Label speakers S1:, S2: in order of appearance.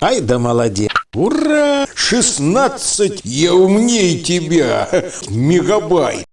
S1: Ай да молодец. Ура! 16! Я умнее тебя! Мегабайт!